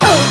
Oh!